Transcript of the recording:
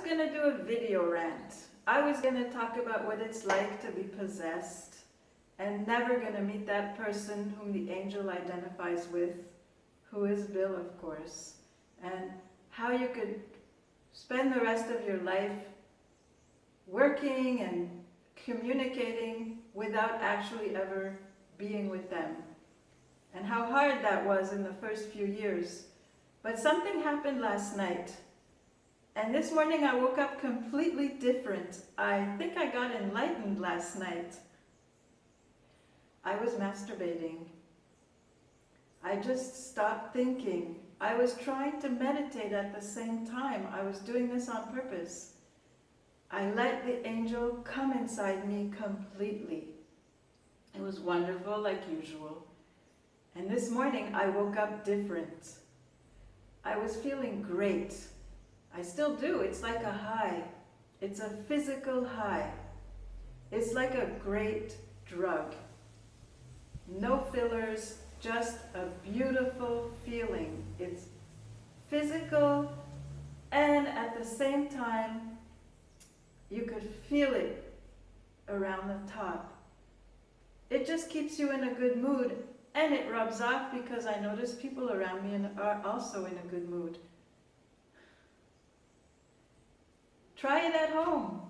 going to do a video rant. I was going to talk about what it's like to be possessed and never going to meet that person whom the angel identifies with, who is Bill, of course, and how you could spend the rest of your life working and communicating without actually ever being with them. And how hard that was in the first few years. But something happened last night. And this morning I woke up completely different. I think I got enlightened last night. I was masturbating. I just stopped thinking. I was trying to meditate at the same time. I was doing this on purpose. I let the angel come inside me completely. It was wonderful like usual. And this morning I woke up different. I was feeling great. I still do. It's like a high. It's a physical high. It's like a great drug. No fillers, just a beautiful feeling. It's physical and at the same time you could feel it around the top. It just keeps you in a good mood and it rubs off because I notice people around me are also in a good mood. Try it at home.